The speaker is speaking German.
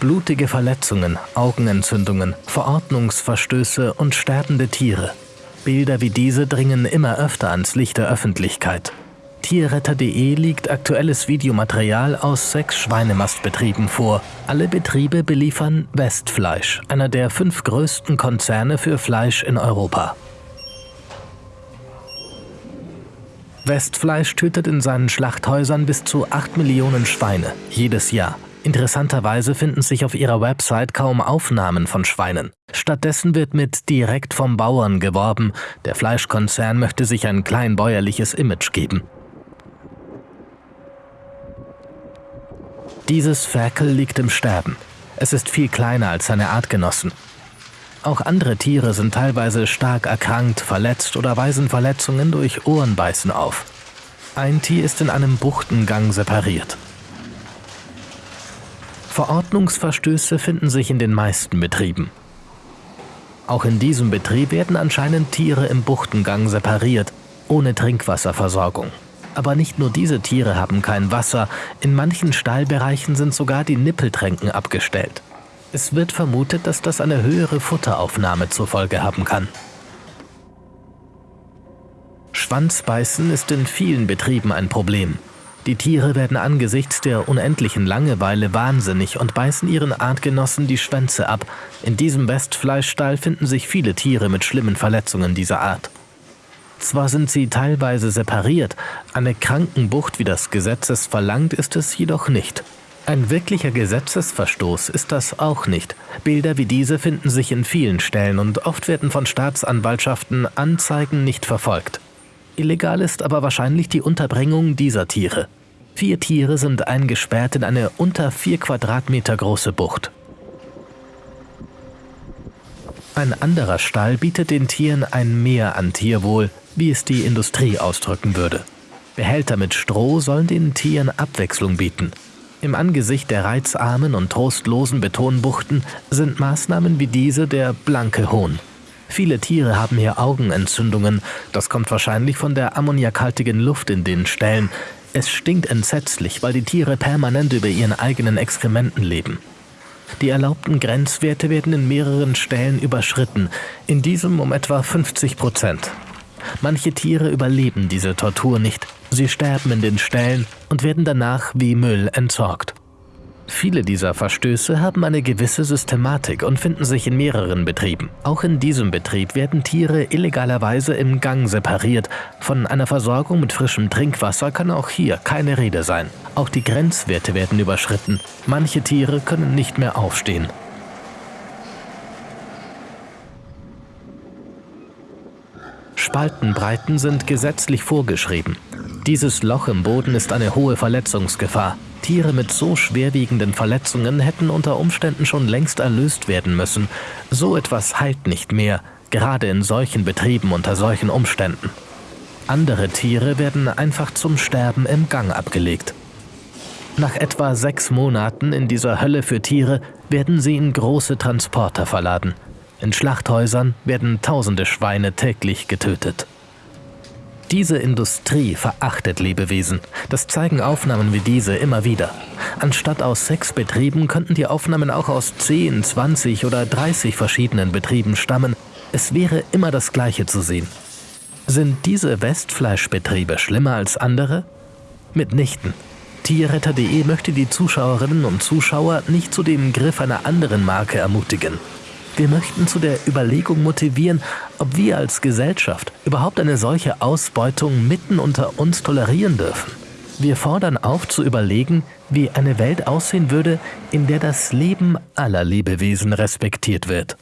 Blutige Verletzungen, Augenentzündungen, Verordnungsverstöße und sterbende Tiere. Bilder wie diese dringen immer öfter ans Licht der Öffentlichkeit. Tierretter.de liegt aktuelles Videomaterial aus sechs Schweinemastbetrieben vor. Alle Betriebe beliefern Westfleisch, einer der fünf größten Konzerne für Fleisch in Europa. Westfleisch tötet in seinen Schlachthäusern bis zu 8 Millionen Schweine jedes Jahr. Interessanterweise finden sich auf ihrer Website kaum Aufnahmen von Schweinen. Stattdessen wird mit direkt vom Bauern geworben. Der Fleischkonzern möchte sich ein kleinbäuerliches Image geben. Dieses Ferkel liegt im Sterben. Es ist viel kleiner als seine Artgenossen. Auch andere Tiere sind teilweise stark erkrankt, verletzt oder weisen Verletzungen durch Ohrenbeißen auf. Ein Tier ist in einem Buchtengang separiert. Verordnungsverstöße finden sich in den meisten Betrieben. Auch in diesem Betrieb werden anscheinend Tiere im Buchtengang separiert, ohne Trinkwasserversorgung. Aber nicht nur diese Tiere haben kein Wasser, in manchen Stallbereichen sind sogar die Nippeltränken abgestellt. Es wird vermutet, dass das eine höhere Futteraufnahme zur Folge haben kann. Schwanzbeißen ist in vielen Betrieben ein Problem. Die Tiere werden angesichts der unendlichen Langeweile wahnsinnig und beißen ihren Artgenossen die Schwänze ab. In diesem Westfleischstall finden sich viele Tiere mit schlimmen Verletzungen dieser Art. Zwar sind sie teilweise separiert, eine Krankenbucht, wie das Gesetz es verlangt, ist es jedoch nicht. Ein wirklicher Gesetzesverstoß ist das auch nicht. Bilder wie diese finden sich in vielen Stellen und oft werden von Staatsanwaltschaften Anzeigen nicht verfolgt. Illegal ist aber wahrscheinlich die Unterbringung dieser Tiere. Vier Tiere sind eingesperrt in eine unter vier Quadratmeter große Bucht. Ein anderer Stall bietet den Tieren ein Mehr an Tierwohl, wie es die Industrie ausdrücken würde. Behälter mit Stroh sollen den Tieren Abwechslung bieten. Im Angesicht der reizarmen und trostlosen Betonbuchten sind Maßnahmen wie diese der blanke Hohn. Viele Tiere haben hier Augenentzündungen. Das kommt wahrscheinlich von der ammoniakhaltigen Luft in den Ställen. Es stinkt entsetzlich, weil die Tiere permanent über ihren eigenen Exkrementen leben. Die erlaubten Grenzwerte werden in mehreren Stellen überschritten, in diesem um etwa 50 Prozent. Manche Tiere überleben diese Tortur nicht. Sie sterben in den Ställen und werden danach wie Müll entsorgt. Viele dieser Verstöße haben eine gewisse Systematik und finden sich in mehreren Betrieben. Auch in diesem Betrieb werden Tiere illegalerweise im Gang separiert. Von einer Versorgung mit frischem Trinkwasser kann auch hier keine Rede sein. Auch die Grenzwerte werden überschritten. Manche Tiere können nicht mehr aufstehen. Spaltenbreiten sind gesetzlich vorgeschrieben. Dieses Loch im Boden ist eine hohe Verletzungsgefahr. Tiere mit so schwerwiegenden Verletzungen hätten unter Umständen schon längst erlöst werden müssen. So etwas heilt nicht mehr, gerade in solchen Betrieben unter solchen Umständen. Andere Tiere werden einfach zum Sterben im Gang abgelegt. Nach etwa sechs Monaten in dieser Hölle für Tiere werden sie in große Transporter verladen. In Schlachthäusern werden tausende Schweine täglich getötet. Diese Industrie verachtet Lebewesen. Das zeigen Aufnahmen wie diese immer wieder. Anstatt aus sechs Betrieben könnten die Aufnahmen auch aus 10, 20 oder 30 verschiedenen Betrieben stammen. Es wäre immer das Gleiche zu sehen. Sind diese Westfleischbetriebe schlimmer als andere? Mitnichten. Tierretter.de möchte die Zuschauerinnen und Zuschauer nicht zu dem Griff einer anderen Marke ermutigen. Wir möchten zu der Überlegung motivieren, ob wir als Gesellschaft überhaupt eine solche Ausbeutung mitten unter uns tolerieren dürfen. Wir fordern auf zu überlegen, wie eine Welt aussehen würde, in der das Leben aller Lebewesen respektiert wird.